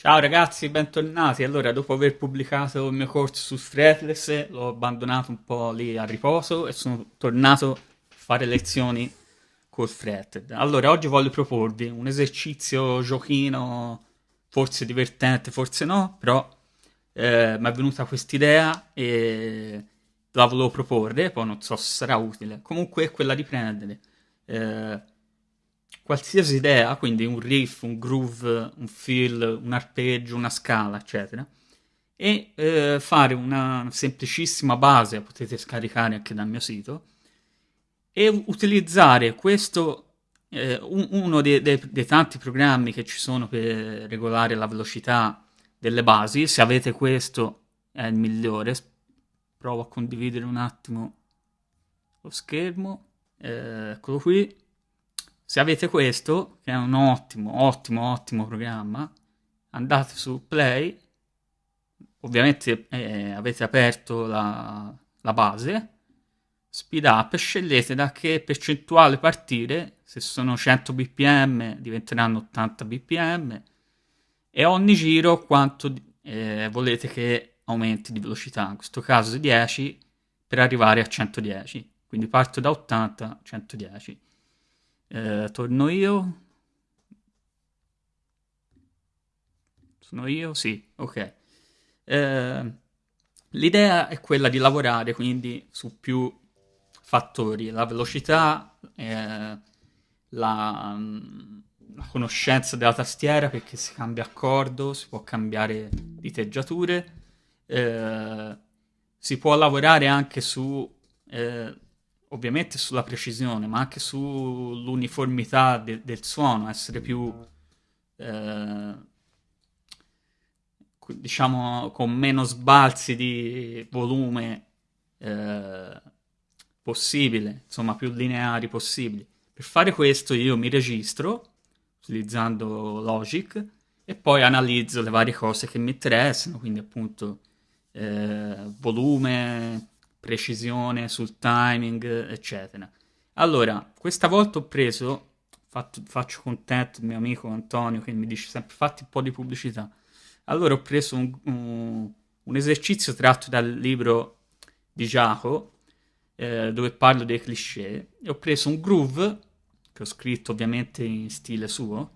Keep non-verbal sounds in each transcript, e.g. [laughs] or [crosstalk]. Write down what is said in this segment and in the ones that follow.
Ciao ragazzi, bentornati. Allora, dopo aver pubblicato il mio corso su Fretless, l'ho abbandonato un po' lì a riposo e sono tornato a fare lezioni col Fretted. Allora, oggi voglio proporvi un esercizio giochino, forse divertente, forse no, però eh, mi è venuta quest'idea e la volevo proporre, poi non so se sarà utile. Comunque è quella di prendere eh, qualsiasi idea, quindi un riff, un groove, un fill, un arpeggio, una scala, eccetera, e eh, fare una semplicissima base, potete scaricare anche dal mio sito, e utilizzare questo, eh, un, uno dei, dei, dei tanti programmi che ci sono per regolare la velocità delle basi, se avete questo è il migliore, provo a condividere un attimo lo schermo, eh, eccolo qui, se avete questo, che è un ottimo, ottimo, ottimo programma, andate su Play, ovviamente eh, avete aperto la, la base, speed up, scegliete da che percentuale partire, se sono 100 bpm diventeranno 80 bpm, e ogni giro quanto eh, volete che aumenti di velocità, in questo caso 10 per arrivare a 110, quindi parto da 80 a 110. Eh, torno io. Sono io? Sì, ok. Eh, l'idea è quella di lavorare quindi su più fattori, la velocità, eh, la, la, conoscenza della tastiera perché si cambia accordo, si può cambiare diteggiature, eh, si può lavorare anche su eh, ovviamente sulla precisione, ma anche sull'uniformità de- del suono, essere più, eh, diciamo, con meno sbalzi di volume eh, possibile, insomma, più lineari possibili. Per fare questo io mi registro utilizzando Logic e poi analizzo le varie cose che mi interessano, quindi appunto eh, volume, precisione sul timing, eccetera. Allora, questa volta ho preso, fatto, faccio contento il mio amico Antonio che mi dice sempre fatti un po' di pubblicità. Allora ho preso un, un, un esercizio tratto dal libro di Giacomo eh, dove parlo dei cliché e ho preso un groove che ho scritto ovviamente in stile suo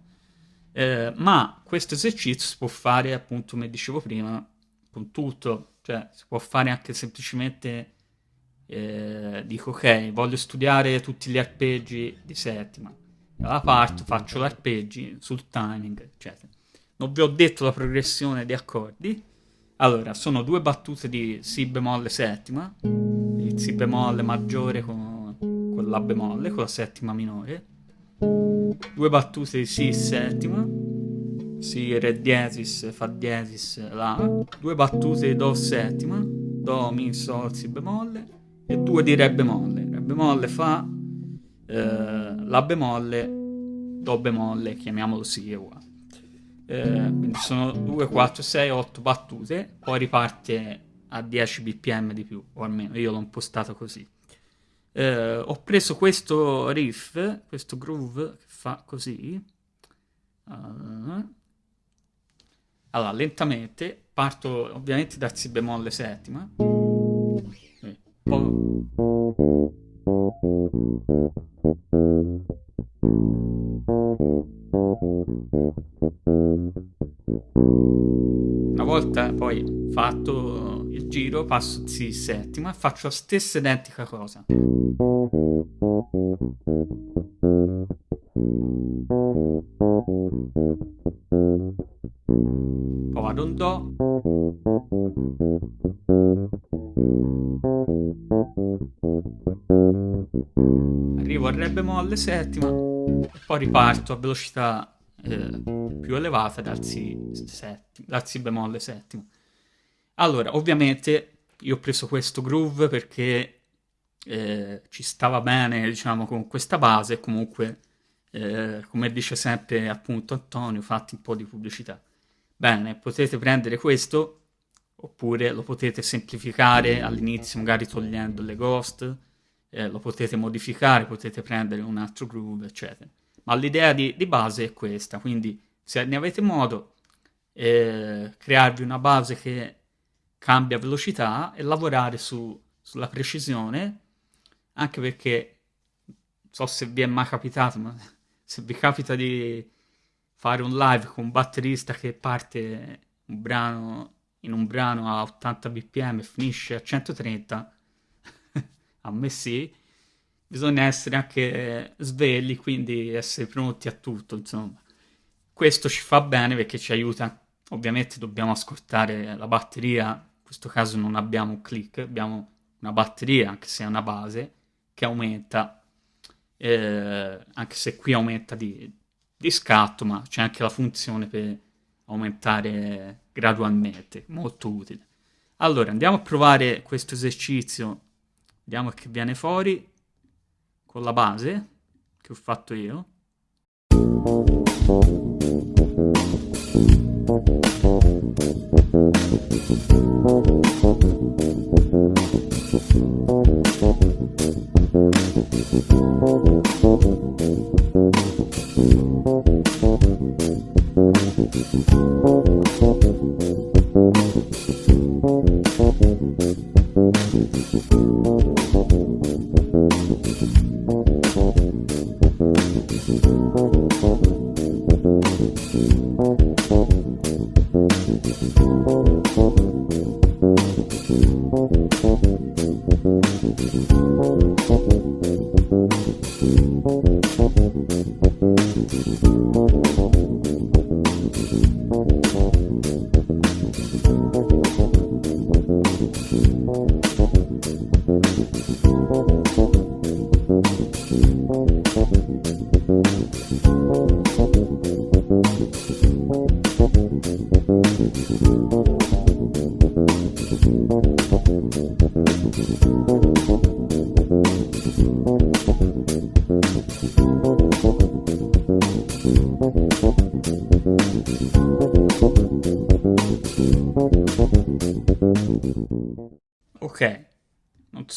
eh, ma questo esercizio si può fare appunto come dicevo prima con tutto cioè si può fare anche semplicemente eh, dico ok, voglio studiare tutti gli arpeggi di settima. Allora parto, faccio gli arpeggi sul timing, eccetera. Non vi ho detto la progressione di accordi. Allora, sono due battute di Si bemolle settima, il Si bemolle maggiore con, con La bemolle, con la settima minore. Due battute di Si settima, Si Re diesis, Fa diesis, La. Due battute di Do settima, Do, Mi, Sol, Si bemolle e due di Re bemolle. Re bemolle fa eh, La bemolle, Do bemolle, chiamiamolo Si uguale. Eh, quindi sono 2, 4, 6, 8 battute, poi riparte a 10 bpm di più, o almeno io l'ho impostato così. Eh, ho preso questo riff, questo groove che fa così. Allora, lentamente, parto ovviamente dal Si bemolle settima. Una volta poi fatto il giro, passo di settima e faccio la stessa identica cosa. Arrivo al Re bemolle settima e poi riparto a velocità eh, più elevata dal si, settima, dal si bemolle settima. Allora, ovviamente io ho preso questo groove perché eh, ci stava bene, diciamo, con questa base, comunque, eh, come dice sempre appunto Antonio, fatti un po' di pubblicità. Bene, potete prendere questo oppure lo potete semplificare all'inizio magari togliendo le ghost, eh, lo potete modificare, potete prendere un altro groove, eccetera. Ma l'idea di, di base è questa, quindi se ne avete modo eh, crearvi una base che cambia velocità e lavorare su, sulla precisione, anche perché non so se vi è mai capitato, ma [laughs] se vi capita di fare un live con un batterista che parte un brano, in un brano a 80 bpm e finisce a 130, a me sì, bisogna essere anche svegli, quindi essere pronti a tutto, insomma. Questo ci fa bene perché ci aiuta, ovviamente dobbiamo ascoltare la batteria, in questo caso non abbiamo un click, abbiamo una batteria, anche se è una base, che aumenta, eh, anche se qui aumenta di, di scatto, ma c'è anche la funzione per aumentare gradualmente, molto utile. Allora, andiamo a provare questo esercizio, vediamo che viene fuori con la base che ho fatto io. Ok, Thank you.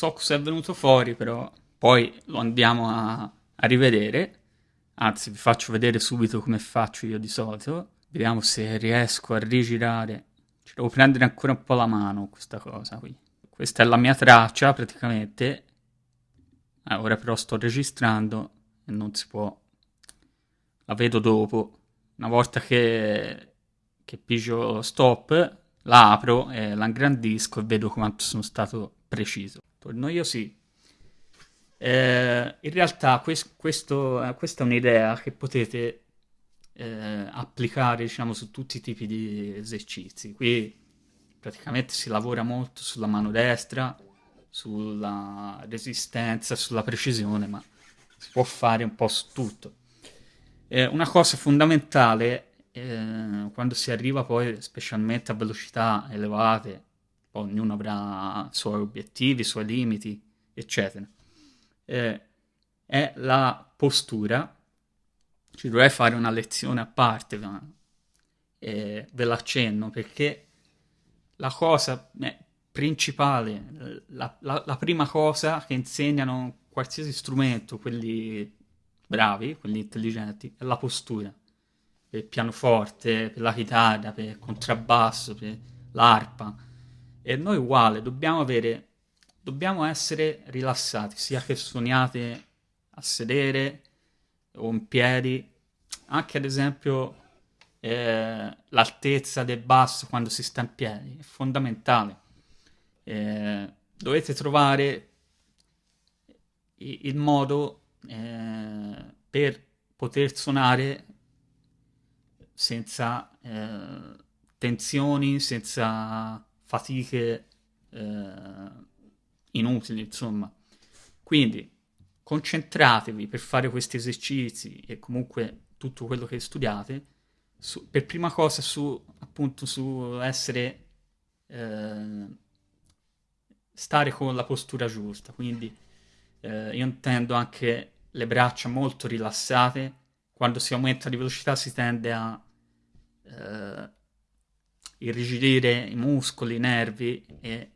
So cosa è venuto fuori, però poi lo andiamo a, a rivedere. Anzi, vi faccio vedere subito come faccio io di solito. Vediamo se riesco a rigirare. Ci devo prendere ancora un po' la mano questa cosa qui. Questa è la mia traccia praticamente. Eh, ora però sto registrando e non si può. La vedo dopo. Una volta che, che pigio stop, la apro e la ingrandisco e vedo quanto sono stato preciso. Torno io sì. Eh, in realtà quest, questo, eh, questa è un'idea che potete eh, applicare diciamo, su tutti i tipi di esercizi. Qui praticamente si lavora molto sulla mano destra, sulla resistenza, sulla precisione, ma si può fare un po' su tutto. Eh, una cosa fondamentale eh, quando si arriva poi specialmente a velocità elevate, ognuno avrà i suoi obiettivi, i suoi limiti, eccetera, eh, è la postura. Ci dovrei fare una lezione a parte, ma eh, ve l'accenno perché la cosa eh, principale, la, la, la prima cosa che insegnano qualsiasi strumento, quelli bravi, quelli intelligenti, è la postura per il pianoforte, per la chitarra, per il contrabbasso, per l'arpa. E noi uguale, dobbiamo avere, dobbiamo essere rilassati, sia che suoniate a sedere o in piedi, anche ad esempio eh, l'altezza del basso quando si sta in piedi, è fondamentale. Eh, dovete trovare il modo eh, per poter suonare senza eh, tensioni, senza fatiche eh, inutili, insomma. Quindi concentratevi per fare questi esercizi e comunque tutto quello che studiate, su, per prima cosa su appunto su essere eh, stare con la postura giusta, quindi eh, io intendo anche le braccia molto rilassate, quando si aumenta di velocità si tende a eh, irrigidire i muscoli, i nervi e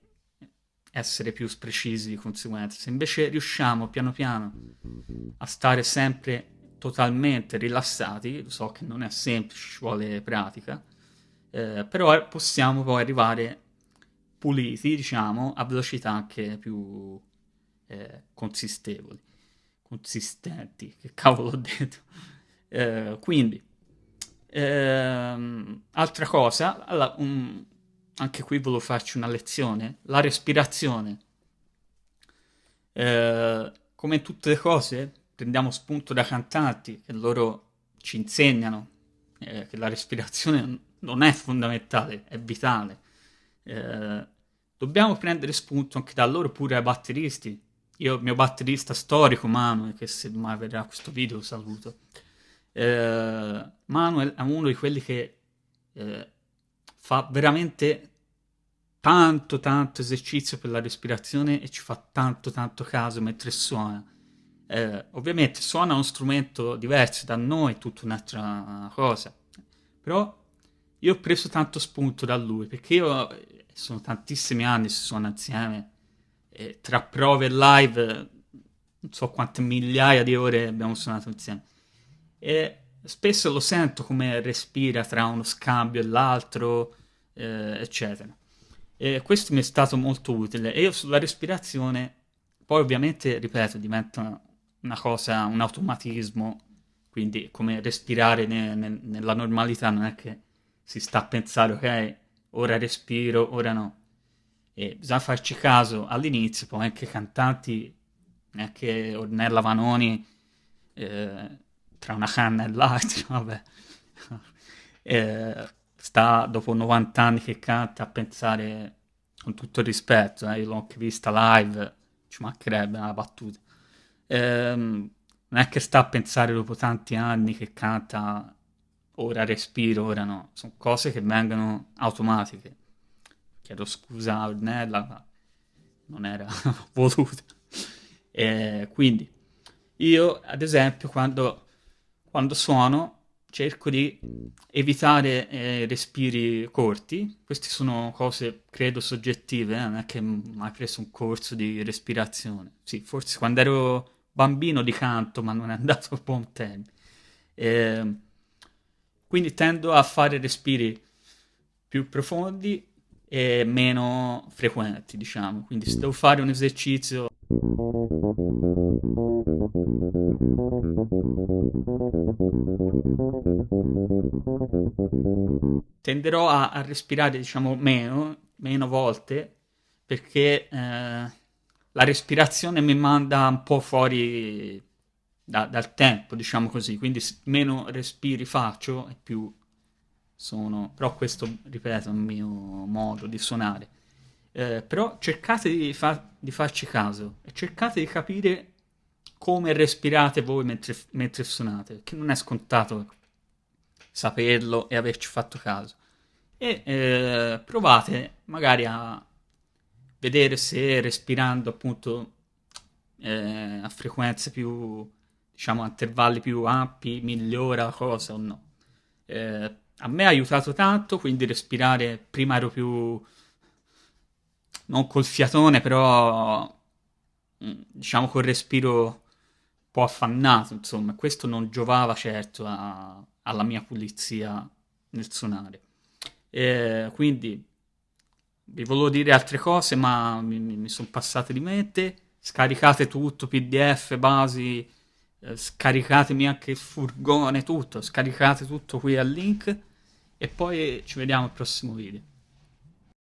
essere più precisi di conseguenza. Se invece riusciamo piano piano a stare sempre totalmente rilassati, so che non è semplice, ci vuole pratica, eh, però possiamo poi arrivare puliti, diciamo, a velocità anche più eh, consistevoli, consistenti, che cavolo ho detto. Eh, quindi, ehm, altra cosa, allora, um, anche qui volevo farci una lezione, la respirazione. Eh, come tutte le cose, prendiamo spunto da cantanti che loro ci insegnano eh, che la respirazione non è fondamentale, è vitale. Eh, dobbiamo prendere spunto anche da loro pure ai batteristi. Io, il mio batterista storico, Manuel, che se mai vedrà questo video saluto. Eh, Manuel è uno di quelli che eh, fa veramente tanto tanto esercizio per la respirazione e ci fa tanto tanto caso mentre suona. Eh, ovviamente suona uno strumento diverso da noi, tutta un'altra cosa, però io ho preso tanto spunto da lui perché io eh, sono tantissimi anni che suona insieme e tra prove e live non so quante migliaia di ore abbiamo suonato insieme e spesso lo sento come respira tra uno scambio e l'altro eh, eccetera e questo mi è stato molto utile. E io sulla respirazione, poi ovviamente, ripeto, diventa una cosa, un automatismo, quindi come respirare ne, ne, nella normalità non è che si sta a pensare, ok, ora respiro, ora no. E bisogna farci caso all'inizio, poi anche cantanti, neanche Ornella Vanoni, eh, tra una canna e l'altra, [laughs] vabbè. eh, sta dopo 90 anni che canta a pensare con tutto il rispetto, eh, io l'ho anche vista live, ci mancherebbe una battuta. Ehm, non è che sta a pensare dopo tanti anni che canta ora respiro, ora no, sono cose che vengono automatiche. Chiedo scusa a Ornella, ma non era [laughs] voluta. E quindi io, ad esempio, quando, quando suono cerco di evitare eh, respiri corti. Queste sono cose, credo, soggettive, eh? non è che mai preso un corso di respirazione. Sì, forse quando ero bambino di canto, ma non è andato a buon tempo. Eh, quindi tendo a fare respiri più profondi e meno frequenti, diciamo. Quindi se devo fare un esercizio tenderò a, a respirare, diciamo, meno, meno volte, perché eh, la respirazione mi manda un po' fuori da, dal tempo, diciamo così, quindi meno respiri faccio e più sono... Però questo, ripeto, è il mio modo di suonare eh, però cercate di, fa- di, farci caso e cercate di capire come respirate voi mentre, mentre suonate, perché non è scontato saperlo e averci fatto caso. E eh, provate magari a vedere se respirando appunto eh, a frequenze più, diciamo, a intervalli più ampi migliora la cosa o no. Eh, a me ha aiutato tanto, quindi respirare prima ero più non col fiatone, però mm, diciamo col respiro un po' affannato, insomma, questo non giovava certo a, alla mia pulizia nel suonare. E quindi vi volevo dire altre cose, ma mi, mi sono passate di mente. Scaricate tutto, PDF, basi, eh, scaricatemi anche il furgone, tutto, scaricate tutto qui al link e poi ci vediamo al prossimo video.